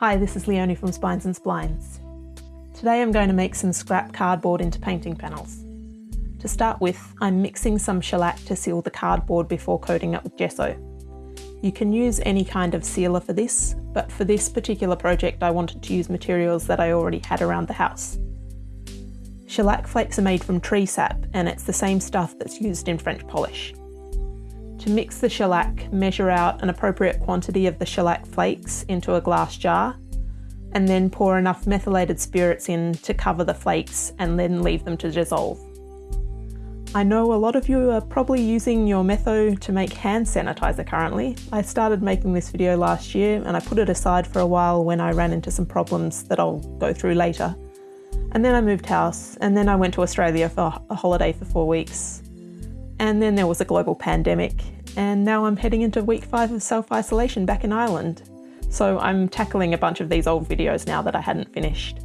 Hi, this is Leonie from Spines and Splines. Today I'm going to make some scrap cardboard into painting panels. To start with, I'm mixing some shellac to seal the cardboard before coating it with gesso. You can use any kind of sealer for this, but for this particular project I wanted to use materials that I already had around the house. Shellac flakes are made from tree sap and it's the same stuff that's used in French polish. To mix the shellac, measure out an appropriate quantity of the shellac flakes into a glass jar, and then pour enough methylated spirits in to cover the flakes and then leave them to dissolve. I know a lot of you are probably using your Metho to make hand sanitizer currently. I started making this video last year and I put it aside for a while when I ran into some problems that I'll go through later. And then I moved house and then I went to Australia for a holiday for four weeks. And then there was a global pandemic and now I'm heading into week five of self-isolation back in Ireland. So I'm tackling a bunch of these old videos now that I hadn't finished.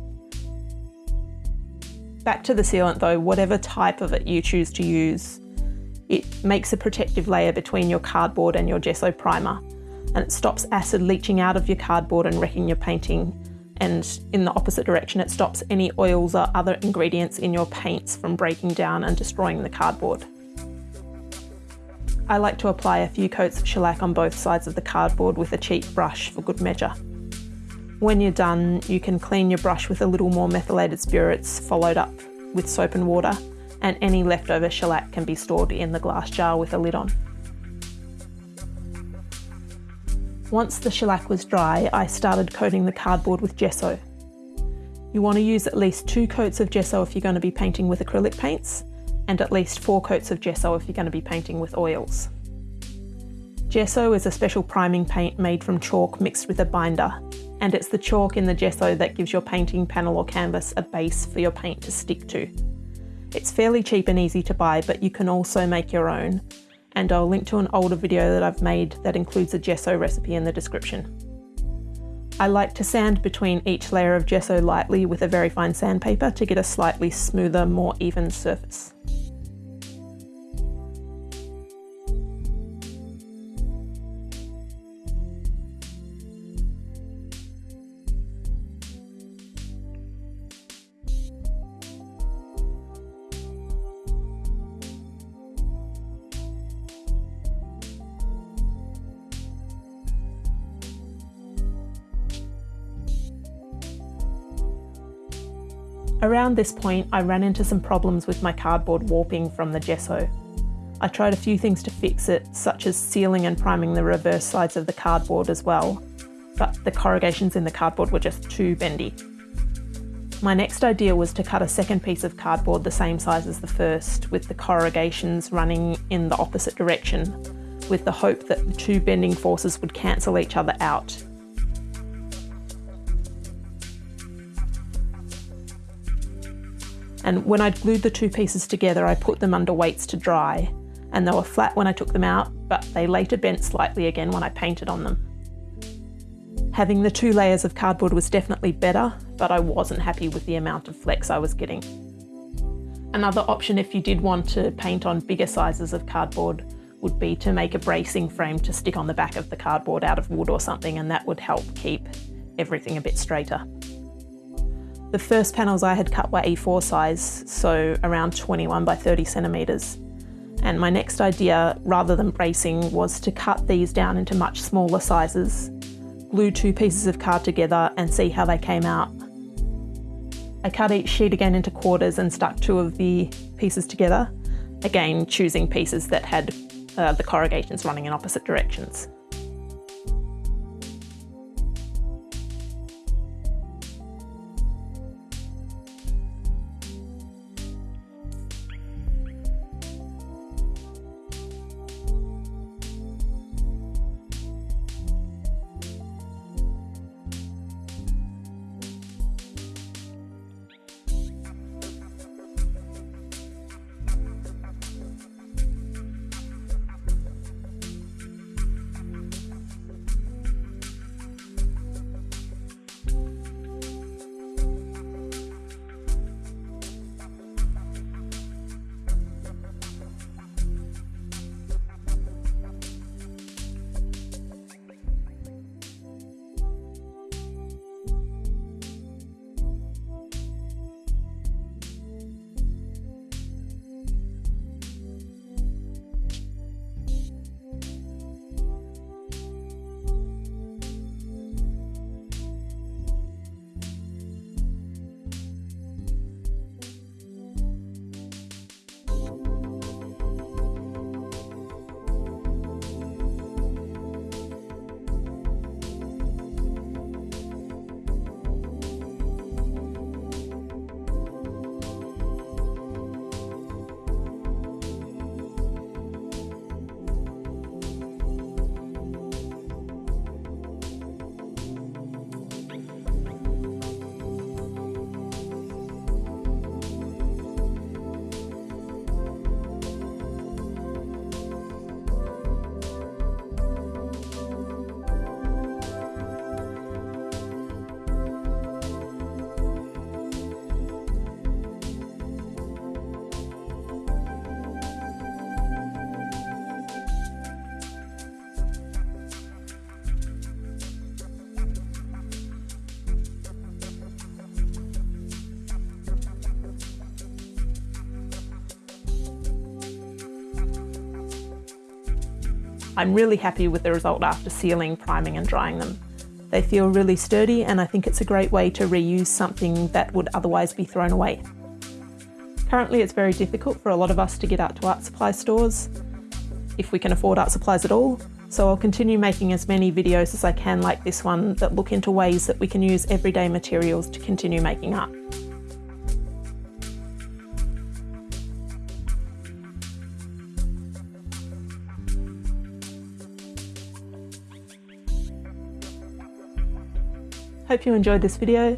Back to the sealant though, whatever type of it you choose to use, it makes a protective layer between your cardboard and your gesso primer and it stops acid leaching out of your cardboard and wrecking your painting and in the opposite direction it stops any oils or other ingredients in your paints from breaking down and destroying the cardboard. I like to apply a few coats of shellac on both sides of the cardboard with a cheap brush for good measure. When you're done, you can clean your brush with a little more methylated spirits followed up with soap and water, and any leftover shellac can be stored in the glass jar with a lid on. Once the shellac was dry, I started coating the cardboard with gesso. You want to use at least two coats of gesso if you're going to be painting with acrylic paints, and at least four coats of gesso if you're going to be painting with oils. Gesso is a special priming paint made from chalk mixed with a binder, and it's the chalk in the gesso that gives your painting panel or canvas a base for your paint to stick to. It's fairly cheap and easy to buy, but you can also make your own, and I'll link to an older video that I've made that includes a gesso recipe in the description. I like to sand between each layer of gesso lightly with a very fine sandpaper to get a slightly smoother, more even surface. Around this point, I ran into some problems with my cardboard warping from the gesso. I tried a few things to fix it, such as sealing and priming the reverse sides of the cardboard as well, but the corrugations in the cardboard were just too bendy. My next idea was to cut a second piece of cardboard the same size as the first, with the corrugations running in the opposite direction, with the hope that the two bending forces would cancel each other out And when I'd glued the two pieces together, I put them under weights to dry. And they were flat when I took them out, but they later bent slightly again when I painted on them. Having the two layers of cardboard was definitely better, but I wasn't happy with the amount of flex I was getting. Another option if you did want to paint on bigger sizes of cardboard would be to make a bracing frame to stick on the back of the cardboard out of wood or something and that would help keep everything a bit straighter. The first panels I had cut were A4 size, so around 21 by 30 centimetres. And my next idea, rather than bracing, was to cut these down into much smaller sizes, glue two pieces of card together and see how they came out. I cut each sheet again into quarters and stuck two of the pieces together, again choosing pieces that had uh, the corrugations running in opposite directions. I'm really happy with the result after sealing, priming and drying them. They feel really sturdy and I think it's a great way to reuse something that would otherwise be thrown away. Currently it's very difficult for a lot of us to get out to art supply stores, if we can afford art supplies at all, so I'll continue making as many videos as I can like this one that look into ways that we can use everyday materials to continue making art. Hope you enjoyed this video.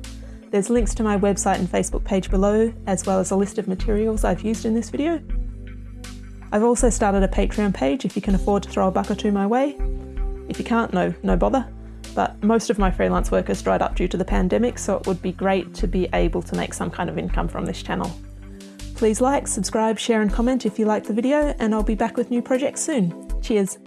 There's links to my website and Facebook page below, as well as a list of materials I've used in this video. I've also started a Patreon page if you can afford to throw a buck or two my way. If you can't, no, no bother. But most of my freelance work has dried up due to the pandemic, so it would be great to be able to make some kind of income from this channel. Please like, subscribe, share and comment if you liked the video, and I'll be back with new projects soon. Cheers!